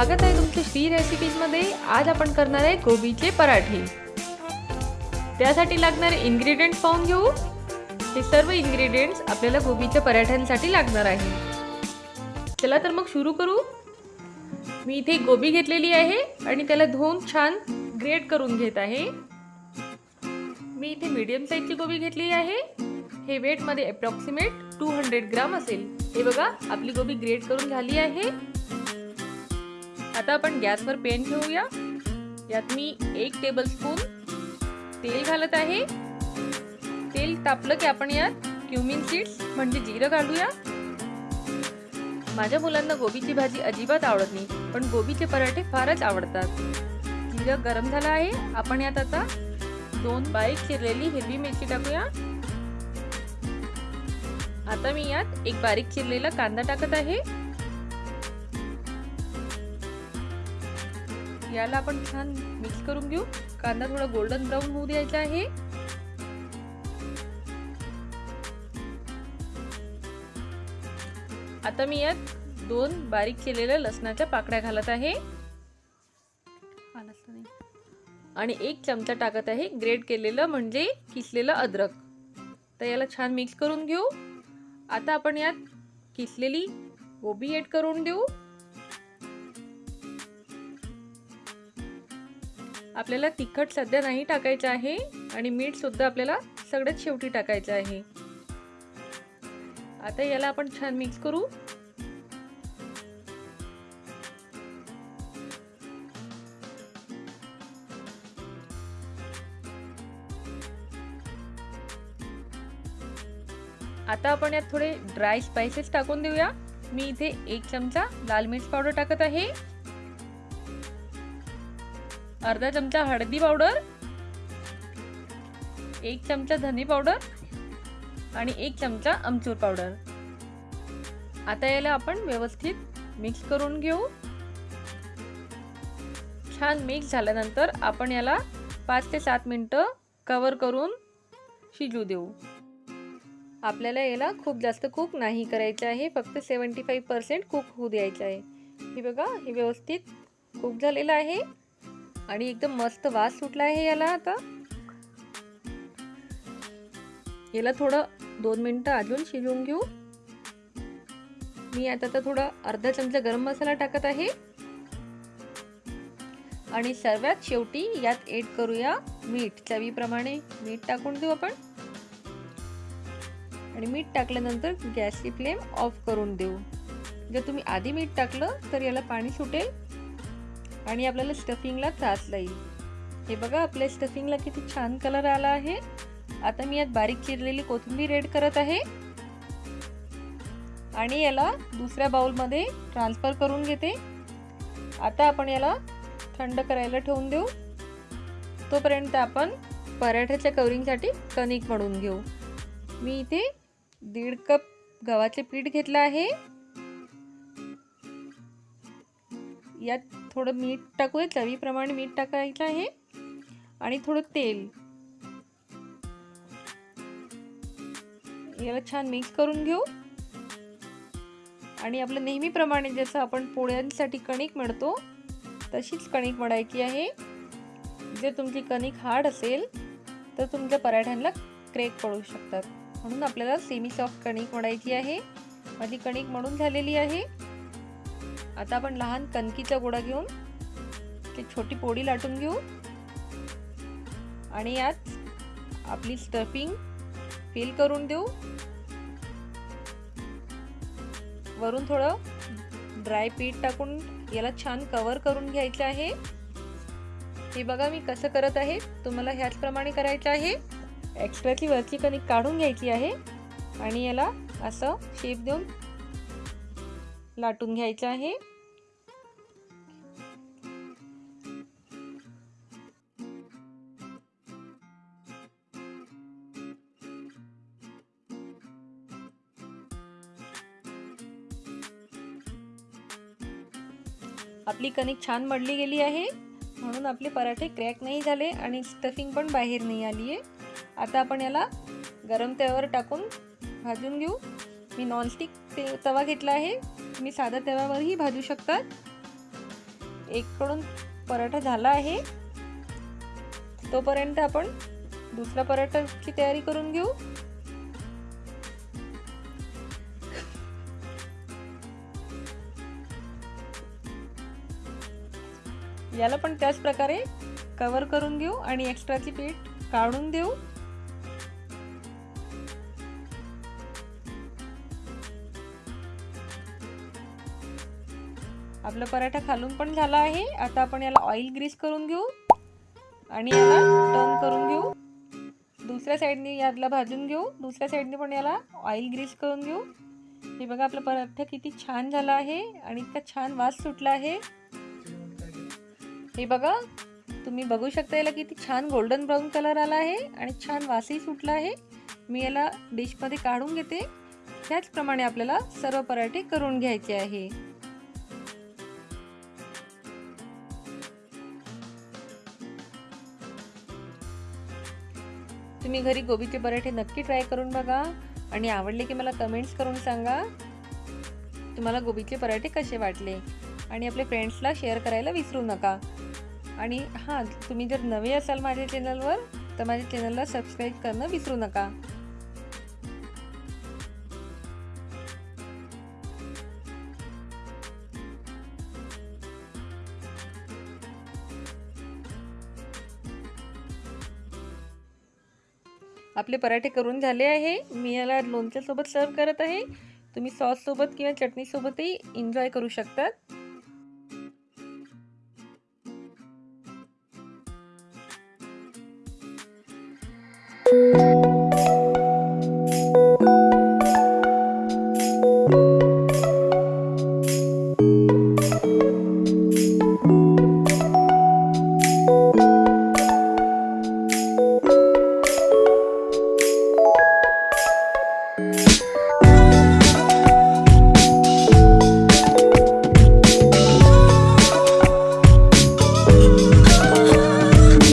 स्वागत आहे तुमचे श्री रेसिपीजमध्ये आज आपण करणार आहे गोबीचे पराठे. त्यासाठी लागणारे इन्ग्रेडियंट्स पाहून घेऊ. हे सर्व इन्ग्रेडियंट्स आपल्याला गोबीच्या पराठ्यांसाठी लागणार आहे. चला तर मग सुरू करू. मी इथे गोबी घेतलेली आहे आणि त्याला धुवून छान ग्रेट करून घेत आहे. मी इथे मीडियम साईजची गोबी घेतली आहे. हे वेटमध्ये अप्रॉक्सिमेट टू हंड्रेड ग्राम असेल. हे बघा आपली गोबी ग्रेट करून झाली आहे. आता आपण गॅसवर पेन घेऊया. यात मी एक टेबल स्पून तेल घालत आहे. तेल तापलं की आपण यात क्युमिन सीड्स म्हणजे जिरं घालूया. माझ्या मुलांना गोबीची भाजी अजिबात आवडत नाही पण गोबीचे पराठे फारच आवडतात. जिरं गरम झालं आहे. आपण यात आता दोन बारीक चिरलेली हिरवी मिरची टाकूया. आता मी यात एक बारीक चिरलेला कांदा टाकत आहे. याला आपण छान मिक्स करून घेऊ. कांदा थोडा गोल्डन ब्राऊन होऊ द्यायचा आहे. आता मी यात दोन बारीक केलेल्या लसणाच्या पाकड्या घालत आहे. आणि एक चमचा टाकत आहे ग्रेट केलेलं म्हणजे किसलेलं अद्रक. तर याला छान मिक्स करून घेऊ. आता आपण यात किसलेली गोबी ॲड करून देऊ. आपल्याला तिखट सध्या नाही टाकायचं आहे आणि मीठ सुद्धा आपल्याला सगळ्यात शेवटी टाकायचं आहे. आता याला आपण छान मिक्स करू. आता आपण यात थोडे ड्राय स्पायसेस टाकून देऊया. मी इथे एक चमचा लाल मिर्च पावडर टाकत आहे. अर्धा चमचा हळदी पावडर एक चमचा धने पावडर आणि एक चमचा अमचूर पावडर. आता याला आपण व्यवस्थित मिक्स करून घेऊ. छान मिक्स झाल्यानंतर आपण याला पाच ते सात मिनटं कवर करून शिजू देऊ. आपल्याला याला खूप जास्त कुक नाही करायचं आहे फक्त सेवन्टी फाईव्ह पर्सेंट कुक होऊ द्यायचं आहे. हे बघा हे व्यवस्थित कुक झालेलं आहे. आणि एकदम मस्त वास सुटला आहे याला आता. याला थोडं दोन मिनटं अजून शिजवून घेऊ. मी आता तर थोडा अर्धा चमचा गरम मसाला टाकत आहे. आणि सर्वात शेवटी यात एड करूया मीठ. चवीप्रमाणे मीठ टाकून देऊ आपण. आणि मीठ टाकल्यानंतर गॅसची फ्लेम ऑफ करून देऊ. जर तुम्ही आधी मीठ टाकलं तर याला पाणी सुटेल. आणि आपल्याला स्टफिंगला त्रास येईल हे बघा आपल्या स्टफिंगला किती छान कलर आला आहे. आता मी यात बारीक चिरलेली कोथिंबीर रेड करत आहे. आणि याला दुसऱ्या बाउलमध्ये ट्रान्सफर करून घेते. आता आपण याला थंड करायला ठेवून देऊ. तोपर्यंत आपण पराठ्याच्या कवरिंगसाठी कणिक म्हणून घेऊ. मी इथे दीड कप गव्हाचे पीठ घेतलं आहे. यात थोडं मीठ टाकूया चवीप्रमाणे मीठ टाकायचं आहे. आणि थोडं तेल. याला छान मिक्स करून घेऊ. आणि आपलं नेहमीप्रमाणे जसं आपण पोळ्यांसाठी कणिक मिळतो तशीच कणिक मळायची आहे. जर तुमची कणिक हार्ड असेल तर तुमच्या पराठ्यांना क्रेक पडू शकतात. म्हणून आपल्याला सेमी सॉफ्ट कणिक मळायची आहे. माझी कणिक मळून झालेली आहे. आता आपण लहान कणकीचा गोळा घेऊन ते छोटी पोळी लाटून घेऊ. आणि यात आपली स्टफिंग फिल करून देऊ. वरून थोडं ड्राय पीठ टाकून याला छान कवर करून घ्यायचं आहे. हे बघा मी कसं करत आहे. तुम्हाला ह्याचप्रमाणे करायचं आहे. एक्स्ट्राची वरची कणिक काढून घ्यायची आहे. आणि याला असं शेप देऊन लाटून घ्यायचं आहे. आपली कणिक छान मळली गेली आहे. म्हणून आपले पराठे क्रॅक नाही झाले आणि स्टफिंग पण बाहेर नाही आली आहे. आता आपण याला गरम तव्यावर टाकून भाजून घेऊ. मी नॉनस्टिक ते तवा घेतला आहे. तुम्ही साध्या तव्यावरही भाजू शकतात. एककडून पराठा झाला आहे. तोपर्यंत आपण दुसरा पराठाची तयारी करून घेऊ. याला पण त्याच प्रकारे कवर करून घेऊ आणि एक्स्ट्राची पीठ काढून देऊ. आपला पराठा खालून पण झाला आहे. आता आपण याला ऑइल ग्रीस करून घेऊ आणि याला टर्न करून घेऊ. दुसऱ्या साईडने यातला भाजून घेऊ. दुसऱ्या साईडने पण याला ऑइल ग्रीस करून घेऊ. हे बघा आपला पराठा किती छान झाला आहे आणि इतका छान वास सुटला आहे. हे बघा तुम्ही बघू शकता याला किती छान गोल्डन ब्राऊन कलर आला आहे आणि छान वासही सुटला आहे. मी याला डिशमध्ये काढून घेते. त्याचप्रमाणे आपल्याला सर्व पराठे करून घ्यायचे आहे. तुम्ही घरी गोबीचे पराठे नक्की ट्राय करून बघा आणि आवडले की मला कमेंट्स करून सांगा. तुम्हाला गोबीचे पराठे कसे वाटले? आणि आपल्या फ्रेंड्सला शेअर करायला विसरू नका. आणि हां तुम्ही जर नवे असाल माझ्या चॅनलवर तर माझ्या चॅनलला सबस्क्राईब करणं विसरू नका. आपले पराठे करून झाले आहे. मी याला लोणच्यासोबत सर्व करत आहे. तुम्ही सॉससोबत किंवा चटणीसोबतही एन्जॉय करू शकतात.